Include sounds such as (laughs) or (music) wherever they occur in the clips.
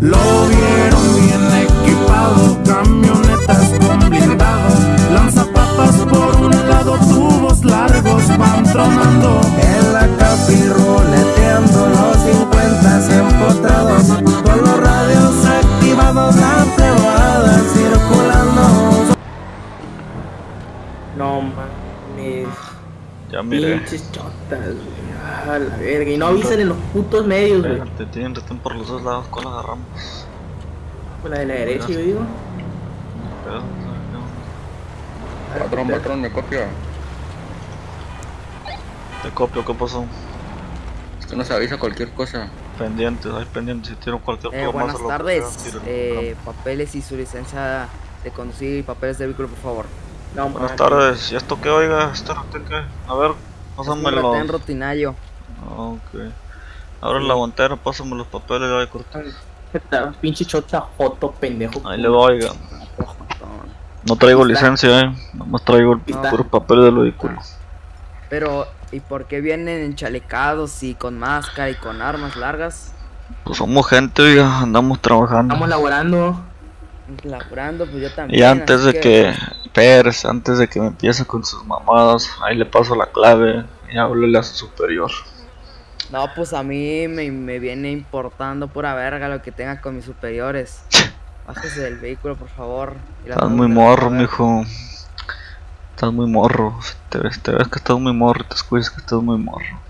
Lo vieron bien equipado, camionetas con blindado, lanzapapas por un lado, tubos largos van tronando. En la capi roleteando los 50 empotrados, con los radios activados, la plebada circulando. No mames. Ya miré. Pinches chotas, güey. A la verga. Y no avisan en los putos medios, güey. Espérate, tienen retén por los dos lados, ¿cuál agarramos? Con la de la derecha, yo digo. Pero, no, Patrón, patrón, me copia. Te copio, ¿qué pasó? Usted nos avisa cualquier cosa. Pendientes, hay pendientes, si tienen cualquier Eh, cosa buenas se tardes. Eh, papeles y su licencia de conducir y papeles de vehículo, por favor. No, Buenas tardes, ¿y esto qué oiga? ¿Este retén qué? A ver, Un pásamelo. retén rutinario. Ok. Ahora en la guantera, pásame los papeles, ahí corto. Esta Pinche chota, foto, pendejo. Ahí le va, oiga. No, No traigo licencia, eh. Nomás traigo el Está. puro papel del vehículo. Pero, ¿y por qué vienen enchalecados y con máscara y con armas largas? Pues somos gente, oiga, andamos trabajando. Estamos laborando. Laburando, pues yo también. Y antes de que, Pérez, antes de que me empiece con sus mamadas, ahí le paso la clave y háblele a su superior. No, pues a mí me, me viene importando pura verga lo que tenga con mis superiores. (laughs) Bájese del vehículo, por favor. y Estás muy morro, mijo. Estás muy morro. Te ves, te ves que estás muy morro, te escuchas que estás muy morro.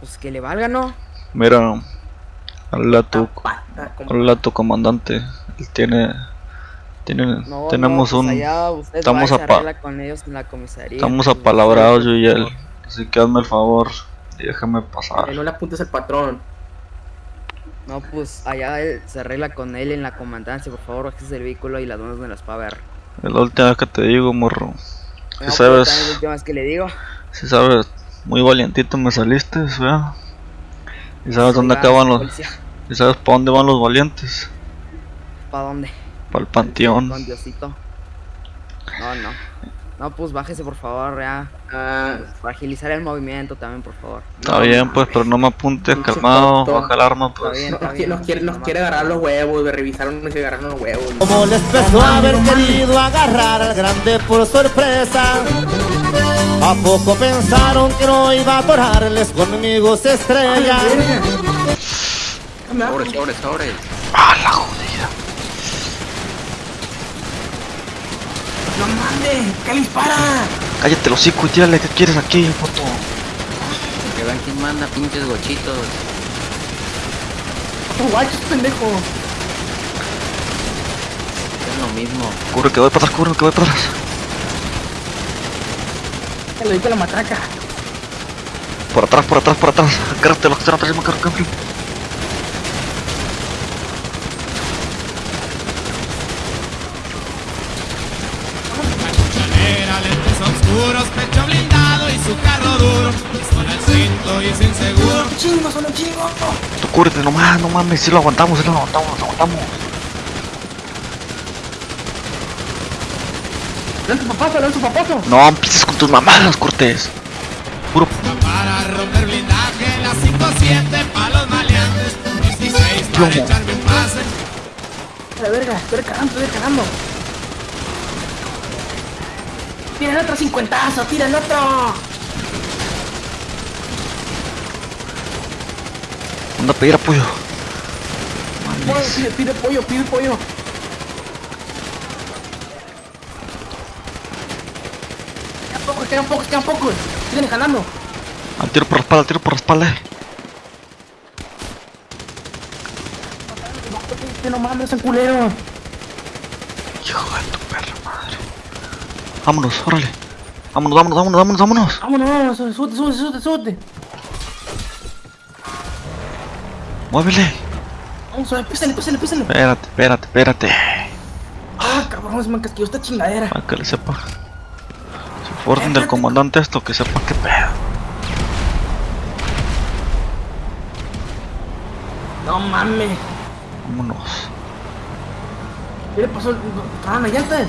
Pues que le valga, ¿no? Mira, habla tu, habla tu comandante. Él tiene, tiene, No, tenemos no, pues un, allá usted estamos con ellos en la comisaría. estamos pues, apalabrados yo y él. Así que hazme el favor y déjame pasar. Eh, No le apuntes al patrón. No, pues allá él se arregla con él en la comandancia, por favor, bájese del vehículo y las donas me las va a ver. Es la última vez que te digo, morro. No, Si pues, sabes, es la última vez que le digo. si sabes, muy valientito me saliste, ¿verdad? Y sabes dónde Oiga, acaban los, policía, y sabes para dónde van los valientes. ¿Pa' dónde? Para el panteón. Con Diosito. No, no. No, pues bájese, por favor, ya. Ah, Para agilizar el movimiento también, por favor. Está bien, pues, pero no me apuntes, calmado, baja el arma, Está pues. bien, está bien. nos quiere, nos quiere agarrar los huevos, de revisaron y se agarraron los huevos. Como les pesó haber querido agarrar al grande por sorpresa. ¿A poco pensaron que no iba a atorarles conmigo se estrella? Sobre, sobre, sobre. ¡Ah, la ¡No mames! ¿Qué le dispara? Cállate los hocico y tírale, ¿qué quieres aquí, foto? Que vean quién manda pinches gochitos. ¡Otro guachos, pendejo! Es lo mismo. Cubre que voy para atrás, cubre que voy para atrás. Te lo la matraca. Por atrás, por atrás, por atrás. Agárrate los que están atrás, me cargo, cambio. Oscuros, pecho blindado y su carro duro. Pistola al cinto y sin seguro. ¡Chingo, un chingo! Tú nomás, no mames, si lo aguantamos, si lo aguantamos, lo aguantamos. ¡Lanza tu papazo, lanza tu papazo! No empieces con tus mamadas, Cortés. Puro Para romper blindaje, la 5-7 pa' los maleantes. 16 para Plomo. echarme un pase. A la verga, estoy cagando, estoy cagando. ¡Tira el otro cincuentazo! ¡Tira el otro! Anda a pedir apoyo. Pide, pide pollo, pide pollo. Quedan pocos, quedan pocos, quedan pocos. Siguen jalando. Al tiro por la espalda, al tiro por la espalda. Que no mames. Hijo de tu perra madre. Vámonos, órale. Vámonos, vámonos, vámonos, vámonos, vámonos. Vámonos, vámonos, súbete, súbete, súbete, súbete. Muévele. Vamos, písale, písale, písale. Espérate, espérate, espérate. Ah, cabrón, se me encasquilló esta chingadera. Para que le sepa. Si fue orden del comandante esto, que sepa qué pedo. No mames. Vámonos. ¿Qué le pasó? ¿Estaban las llantas?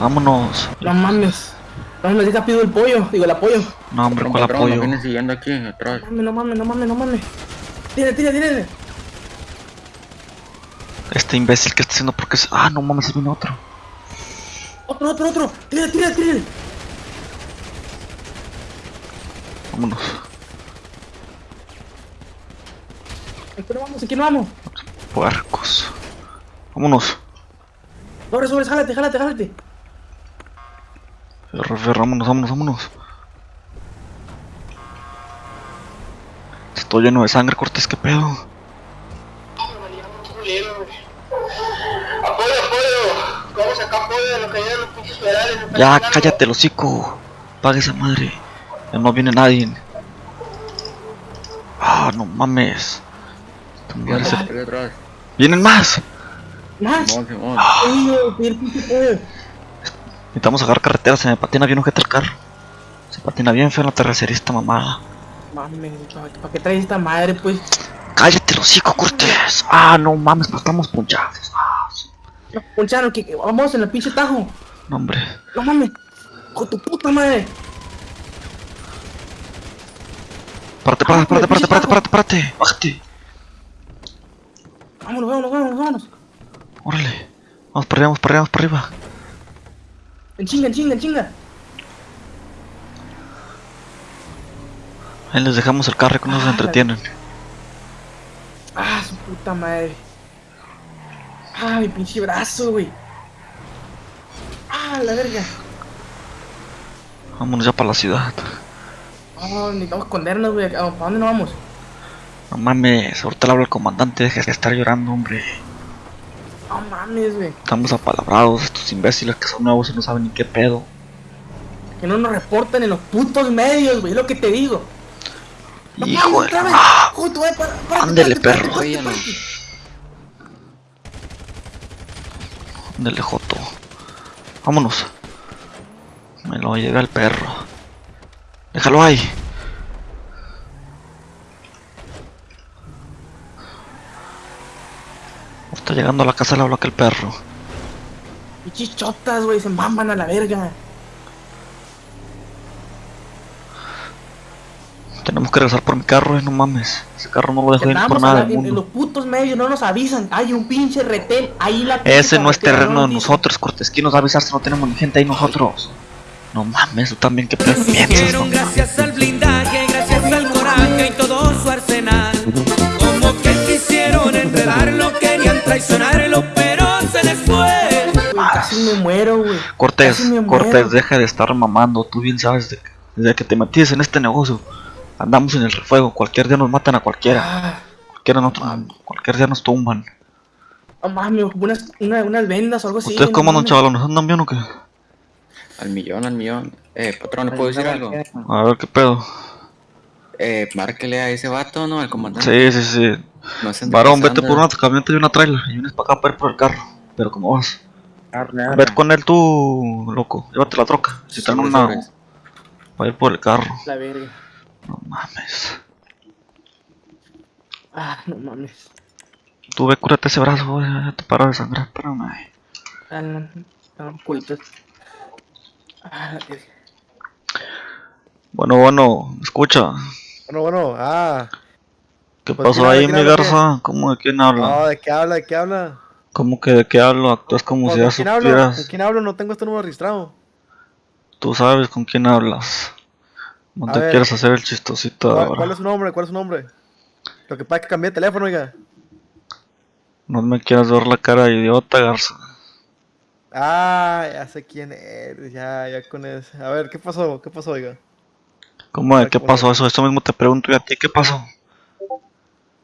Vámonos. No mames. No mames, deja pido el pollo, digo el apoyo. No, hombre, ¿cuál apoyo? vienen siguiendo aquí atrás. No mames, no mames, no mames, no mames. Tírale, tírale, tírale. Este imbécil que está haciendo porque es. Ah, no mames, viene otro. Otro, otro, otro. Tira, tira, tira. Vámonos. Aquí no vamos, aquí no vamos. Puercos. Vámonos. Sobre, sobre, jálate, jálate, jálate. Vámonos, vámonos, vámonos. Estoy lleno de sangre, Cortés, qué pedo. Apoyo, apoyo. ¿Cómo sacar apoyo de lo que los pinches federales? Ya, cállate, el hocico. Paga esa madre. Ya no viene nadie. Ah, no mames. Tu madre se- Por atrás. ¡Vienen más! Más. Ay, pedir pinche apoyo. Necesitamos agarrar carretera, se me patina bien ojete el carro. Se patina bien feo en la terracería esta mamada. Mames, ¿para qué traes esta madre, pues? ¡Cállate, el hocico, Cortés! Ah, no mames, estamos punchados. Ah, No, Ponchano, que que vamos en el pinche tajo. no, hombre. No mames. Con tu puta madre. Párate, párate, párate, párate, párate, párate, párate. Bájate. Vámonos, vámonos, vámonos, vámonos. Órale. Vamos para arriba, vamos para arriba, vamos para arriba. En chinga, en chinga, en chinga. Ahí les dejamos el carro que nos Ah, entretienen. Ah, su puta madre. Ah, mi pinche brazo, güey. Ah, la verga. Vámonos ya para la ciudad. Ah, necesitamos escondernos, güey. ¿A dónde nos vamos? No mames, ahorita le hablo al comandante, deja de estar llorando, hombre. Mames, güey. Estamos apalabrados, estos imbéciles que son nuevos y no saben ni qué pedo. Que no nos reportan en los putos medios, güey. Es lo que te digo. No Hijo de... Ah, para- Ándele, perro. ándele, joto. Vámonos. Me lo llega el perro. Déjalo ahí. Está llegando a la casa le hablo a aquel perro. Pinches chotas, güey. Se maman a la verga. Tenemos que regresar por mi carro, eh, no mames. Ese carro no lo dejo ir por nada la- del en los mundo. putos medios, no nos avisan. Hay un pinche retén ahí la Ese no es terreno de nosotros, Cortés. ¿Quién nos va a avisar si no tenemos ni gente ahí nosotros? No mames, tú también, ¿qué piensas? No? gracias traicionarlo, pero se les fue. Casi me muero, güey. Cortés, muero. Cortés, deja de estar mamando. Tú bien sabes, de que- desde que te metiste en este negocio, andamos en el refuego. Cualquier día nos matan a cualquiera. Ah, Cualquiera nos, cualquier día nos tumban. no mames, unas, una- unas vendas o algo así. ¿Ustedes no cómo andan, mames. chavalos? ¿Nos andan bien o qué? Al millón, al millón. Eh, patrón, ¿le puedo decir algo? A ver, ¿qué pedo? Eh, márquele a ese vato, ¿no? Al comandante. Sí, sí, sí. No Varón, vete por una camioneta y una trailer. Y vienes para acá para ir por el carro. Pero ¿cómo vas? Arre, Vete con él tú, loco. Llévate la troca. Si traen Sobres, una. Para ir por el carro. La verga. No mames. Ah, no mames. Tú ve, cúrate ese brazo, güey. Ya te para de sangrar. Espérame. Ah, no, no, no, culitos. Ah. Bueno, bueno, escucha. Bueno, bueno, ah. ¿Qué Pues, pasó ¿quién habla, ahí, mi garza? ¿Cómo de quién habla? No, ¿de qué habla? ¿De qué habla? ¿Cómo que de qué hablo? Actúas como Pues, si ¿Con ya quién hablo? ¿Con supieras. quién hablo? No tengo este número registrado. Tú sabes con quién hablas. No A te ver. quieras hacer el chistosito ¿Cuál, ahora. cuál es su nombre? ¿Cuál es su nombre? Lo que pasa es que cambié de teléfono, oiga. No me quieras ver la cara de idiota, garza. Ah, ya sé quién eres, ya, ya con eso. A ver, ¿qué pasó? ¿Qué pasó, oiga? ¿Cómo de qué ¿cómo pasó eso? Eso mismo te pregunto y a ti, ¿qué pasó?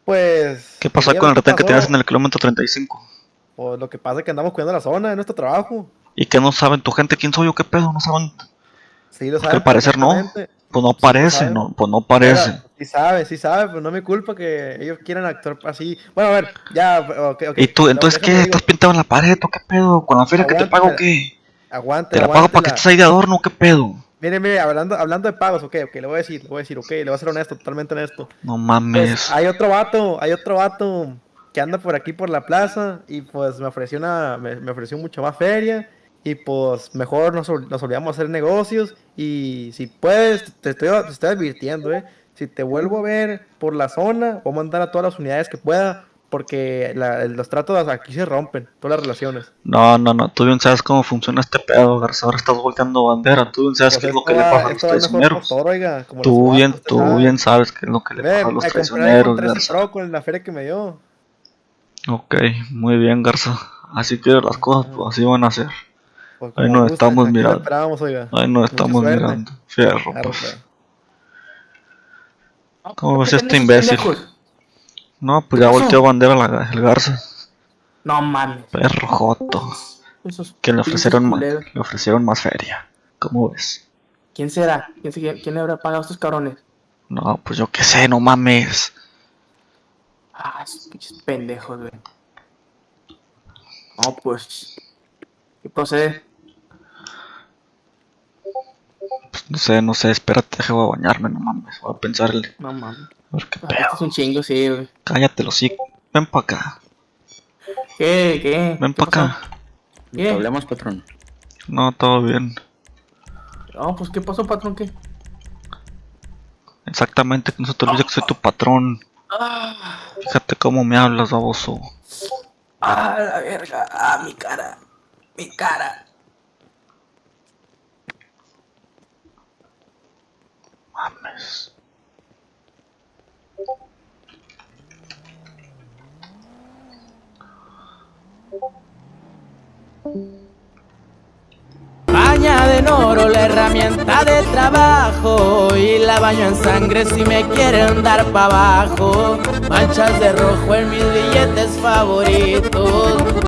Pues... ¿Qué pasó con el retén que tenías en el kilómetro 35? Pues lo que pasa es que andamos cuidando la zona de nuestro trabajo. ¿Y que no saben tu gente quién soy yo? ¿Qué pedo? ¿No saben? Sí, lo Porque saben. al parecer no. perfectamente. Pues no Sí, parece, saben. no, pues no parece. Oiga, Sí sabe, sí sabe, pero no mi culpa que ellos quieran actuar así. Bueno, a ver, ya, ok, ok. ¿Y tú, No, entonces qué? ¿Estás pintado en la pared o qué pedo? ¿Con la feria que te pago o qué? Aguante, ¿Te la pago para que estés ahí de adorno qué pedo? Mire, mire, hablando, hablando de pagos, ok, ok, le voy a decir, le voy a decir, ok, le voy a ser honesto, totalmente honesto. No Pues, mames. hay otro vato, hay otro vato que anda por aquí por la plaza y pues me ofreció una, me, me ofreció mucho más feria y pues mejor nos, nos olvidamos a hacer negocios y si puedes, te estoy, te estoy advirtiendo, eh, si te vuelvo a ver por la zona, voy a mandar a todas las unidades que pueda porque la- los tratos aquí se rompen, todas las relaciones. No, no, no, tú bien sabes cómo funciona este pedo, Garza. Ahora estás volteando bandera. Tú bien sabes Pues qué es lo que le pasa a los traicioneros. todo, oiga, Tú bien, tú sabe. bien sabes qué es lo que le Ve, pasa a los traicioneros, Garza. Con la feria que me dio. Ok, muy bien, Garza. Así que las cosas, pues así van a ser. Pues, Ahí nos gusta, estamos mirando. oiga. Ahí nos Mucha estamos suerte. mirando. Fierro, Claro, pues. pues. ¿Cómo ves ¿Qué este imbécil? No, pues ¿Qué ya volteó bandera la- el Garza. No mames. Perro joto. Esos Que le ofrecieron, culeros. le ofrecieron más feria. ¿Cómo ves? ¿Quién será? ¿Quién, se- ¿Quién le habrá pagado a estos cabrones? No, pues yo qué sé, no mames. Ah, esos pinches pendejos, güey. No, pues. ¿Qué procede? Pues no sé, no sé, espérate, deja voy a bañarme, no mames. Voy a pensarle. No mames. Ver qué Ah, Esto es un chingo, sí, güey. Cállate, los Ven pa' acá. ¿Qué? ¿Qué? Ven ¿Qué pa' acá. pasó? ¿Qué? Problemas, patrón. No, todo bien. No, pues, ¿qué pasó, patrón? ¿Qué? Exactamente, no se te olvide que soy tu patrón. Ah, Fíjate cómo me hablas, baboso. ah, la verga. Ah, mi cara. Mi cara. Mames. Baña en oro la herramienta de trabajo y la baño en sangre si me quieren dar pa' abajo. Manchas de rojo en mis billetes favoritos.